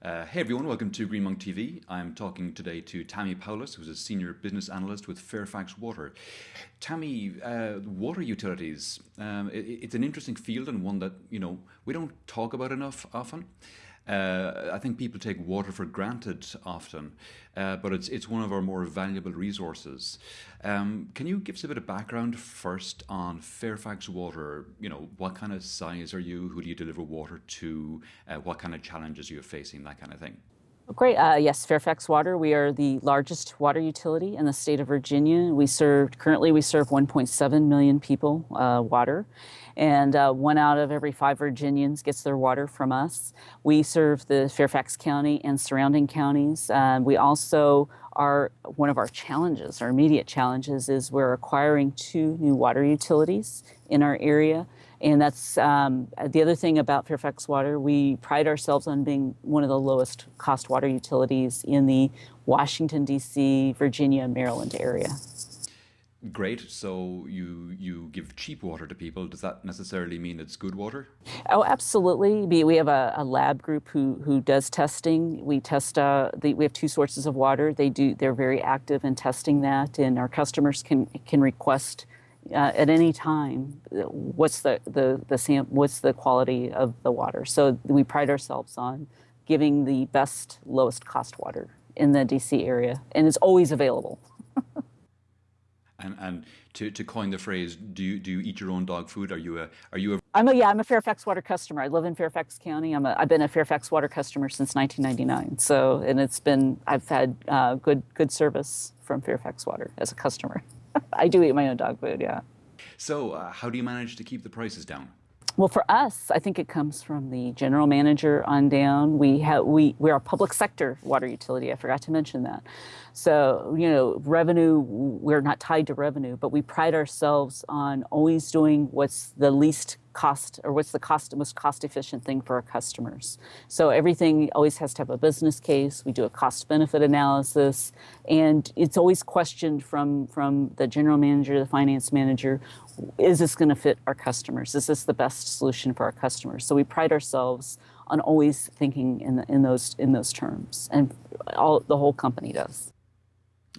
Uh, hey everyone, welcome to Green Monk TV. I'm talking today to Tammy Paulus, who's a senior business analyst with Fairfax Water. Tammy, uh, water utilities, um, it, it's an interesting field and one that, you know, we don't talk about enough often. Uh, I think people take water for granted often, uh, but it's it's one of our more valuable resources. Um, can you give us a bit of background first on Fairfax Water? You know, what kind of size are you? Who do you deliver water to? Uh, what kind of challenges you're facing? That kind of thing. Great. Uh, yes, Fairfax Water. We are the largest water utility in the state of Virginia. We serve currently we serve 1.7 million people uh, water, and uh, one out of every five Virginians gets their water from us. We serve the Fairfax County and surrounding counties. Uh, we also are one of our challenges, our immediate challenges, is we're acquiring two new water utilities in our area. And that's um, the other thing about Fairfax Water. We pride ourselves on being one of the lowest cost water utilities in the Washington, D.C., Virginia, Maryland area. Great. So you you give cheap water to people. Does that necessarily mean it's good water? Oh, absolutely. We have a, a lab group who who does testing. We test. Uh, the, we have two sources of water. They do. They're very active in testing that, and our customers can can request uh, at any time what's the, the, the sam what's the quality of the water. So we pride ourselves on giving the best, lowest cost water in the DC area, and it's always available. and and to, to coin the phrase, do you do you eat your own dog food? Are you a are you a I'm a yeah, I'm a Fairfax Water customer. I live in Fairfax County. I'm a I've been a Fairfax Water customer since 1999. So and it's been I've had uh, good good service from Fairfax Water as a customer. I do eat my own dog food, yeah. So, uh, how do you manage to keep the prices down? Well, for us, I think it comes from the general manager on down. We have we we're a public sector water utility. I forgot to mention that. So you know, revenue we're not tied to revenue, but we pride ourselves on always doing what's the least cost or what's the cost most cost efficient thing for our customers. So everything always has to have a business case. We do a cost benefit analysis, and it's always questioned from from the general manager, the finance manager, is this going to fit our customers? Is this the best solution for our customers? So we pride ourselves on always thinking in, the, in those in those terms, and all the whole company does.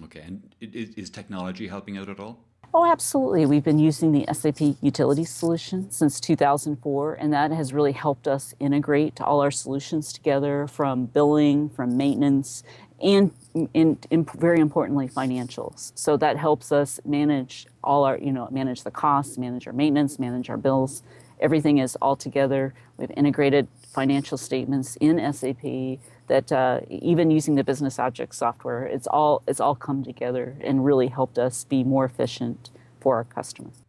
Okay, and is, is technology helping out at all? Oh, absolutely. We've been using the SAP Utility solution since 2004, and that has really helped us integrate all our solutions together from billing, from maintenance, and in, in, very importantly, financials. So that helps us manage all our, you know, manage the costs, manage our maintenance, manage our bills. Everything is all together. We've integrated financial statements in SAP that uh, even using the business object software, it's all, it's all come together and really helped us be more efficient for our customers.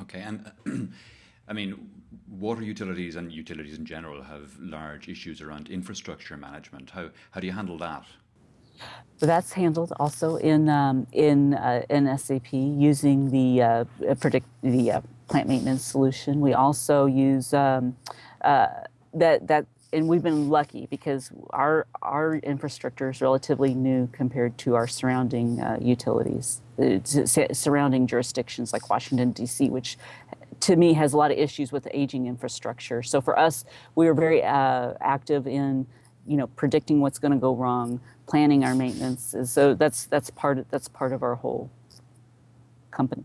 Okay, and I mean, water utilities and utilities in general have large issues around infrastructure management. How, how do you handle that? That's handled also in um, in uh, in SAP using the uh, predict the uh, plant maintenance solution. We also use um, uh, that that and we've been lucky because our our infrastructure is relatively new compared to our surrounding uh, utilities, uh, surrounding jurisdictions like Washington D.C., which to me has a lot of issues with aging infrastructure. So for us, we are very active in you know, predicting what's going to go wrong, planning our maintenance. Is, so that's that's part of, that's part of our whole company.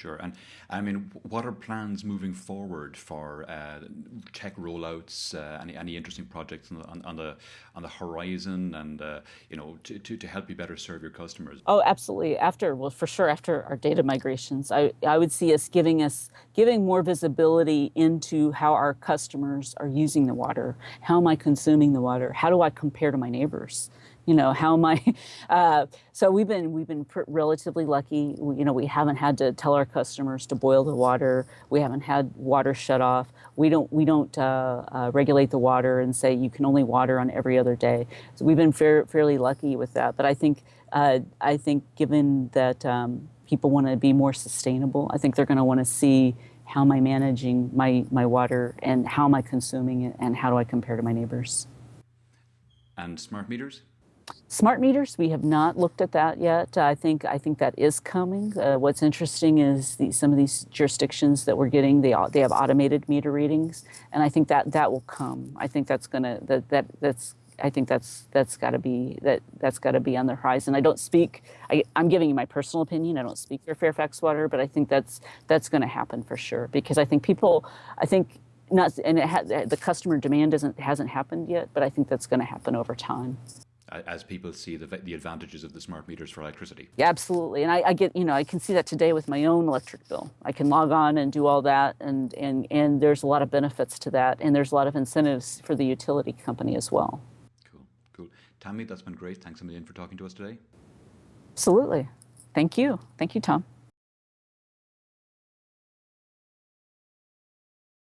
Sure. And I mean, what are plans moving forward for uh, tech rollouts? Uh, any any interesting projects on the on, the, on the horizon, and uh, you know, to, to, to help you better serve your customers? Oh, absolutely. After well, for sure, after our data migrations, I I would see us giving us giving more visibility into how our customers are using the water. How am I consuming the water? How do I compare to my neighbors? You know, how am I? Uh, so we've been we've been relatively lucky. We, you know, we haven't had to tell our customers to boil the water. We haven't had water shut off. We don't we don't uh, uh, regulate the water and say you can only water on every other day. So we've been fair, fairly lucky with that. But I think uh, I think given that um, people want to be more sustainable, I think they're going to want to see how am I managing my my water and how am I consuming it and how do I compare to my neighbors. And smart meters. Smart meters, we have not looked at that yet. I think I think that is coming. Uh, what's interesting is the, some of these jurisdictions that we're getting they they have automated meter readings, and I think that that will come. I think that's gonna that that that's I think that's that's got to be that that's got to be on the horizon. I don't speak. I, am giving you my personal opinion. I don't speak for Fairfax Water, but I think that's that's going to happen for sure because I think people. I think not and ha, the customer demand doesn't hasn't happened yet, but I think that's going to happen over time as people see the, the advantages of the smart meters for electricity. Yeah, absolutely. And I, I, get, you know, I can see that today with my own electric bill. I can log on and do all that, and, and, and there's a lot of benefits to that, and there's a lot of incentives for the utility company as well. Cool, cool. Tammy, that's been great. Thanks a million for talking to us today. Absolutely. Thank you. Thank you, Tom.